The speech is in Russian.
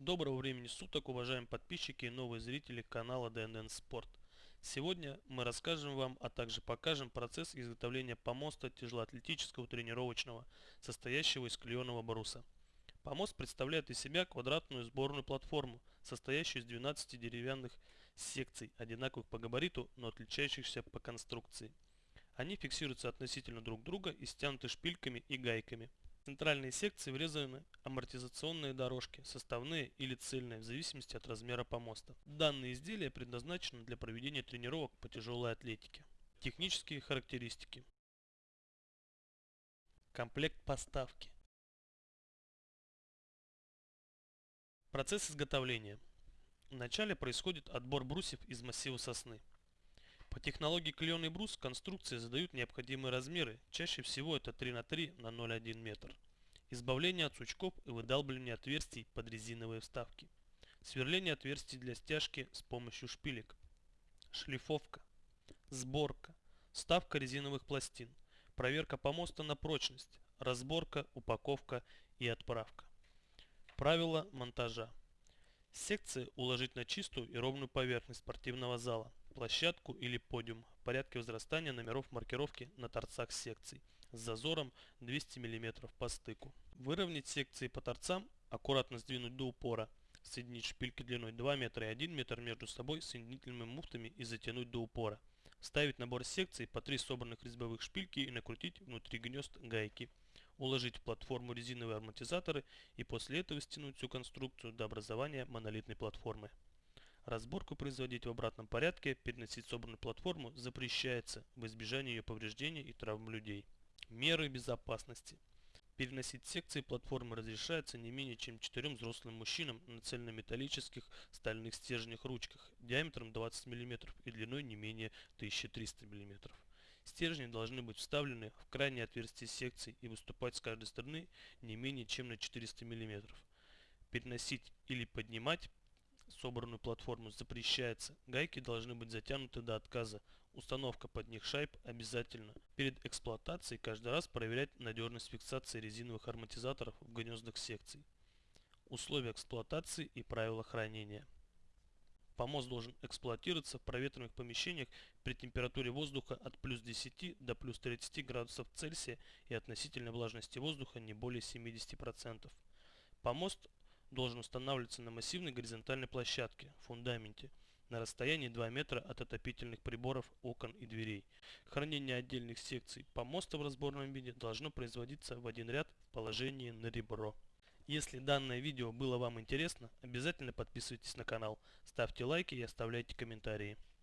Доброго времени суток, уважаемые подписчики и новые зрители канала DNN Sport. Сегодня мы расскажем вам, а также покажем процесс изготовления помоста тяжелоатлетического тренировочного, состоящего из клееного бруса. Помост представляет из себя квадратную сборную платформу, состоящую из 12 деревянных секций, одинаковых по габариту, но отличающихся по конструкции. Они фиксируются относительно друг друга и стянуты шпильками и гайками. Центральные секции врезаны амортизационные дорожки, составные или цельные, в зависимости от размера помоста. Данные изделия предназначены для проведения тренировок по тяжелой атлетике. Технические характеристики. Комплект поставки. Процесс изготовления. Вначале происходит отбор брусьев из массива сосны. По технологии клееный брус конструкции задают необходимые размеры, чаще всего это 3 на 3 на 0,1 метр. Избавление от сучков и выдалбливание отверстий под резиновые вставки. Сверление отверстий для стяжки с помощью шпилек. Шлифовка. Сборка. Ставка резиновых пластин. Проверка помоста на прочность. Разборка, упаковка и отправка. Правила монтажа. Секции уложить на чистую и ровную поверхность спортивного зала площадку или подиум в порядке возрастания номеров маркировки на торцах секций с зазором 200 мм по стыку. Выровнять секции по торцам, аккуратно сдвинуть до упора, соединить шпильки длиной 2 метра и 1 метр между собой соединительными муфтами и затянуть до упора. Вставить набор секций по 3 собранных резьбовых шпильки и накрутить внутри гнезд гайки. Уложить в платформу резиновые амортизаторы и после этого стянуть всю конструкцию до образования монолитной платформы. Разборку производить в обратном порядке, переносить собранную платформу запрещается в избежание ее повреждений и травм людей. Меры безопасности. Переносить секции платформы разрешается не менее чем 4 взрослым мужчинам на цельнометаллических стальных стержнях ручках диаметром 20 мм и длиной не менее 1300 мм. Стержни должны быть вставлены в крайние отверстия секций и выступать с каждой стороны не менее чем на 400 мм. Переносить или поднимать собранную платформу запрещается. Гайки должны быть затянуты до отказа. Установка под них шайб обязательно. Перед эксплуатацией каждый раз проверять надежность фиксации резиновых амортизаторов в гнездах секций. Условия эксплуатации и правила хранения. Помост должен эксплуатироваться в проветриваемых помещениях при температуре воздуха от плюс 10 до плюс 30 градусов Цельсия и относительной влажности воздуха не более 70%. Помост должен устанавливаться на массивной горизонтальной площадке, фундаменте, на расстоянии 2 метра от отопительных приборов, окон и дверей. Хранение отдельных секций помоста в разборном виде должно производиться в один ряд в положении на ребро. Если данное видео было вам интересно, обязательно подписывайтесь на канал, ставьте лайки и оставляйте комментарии.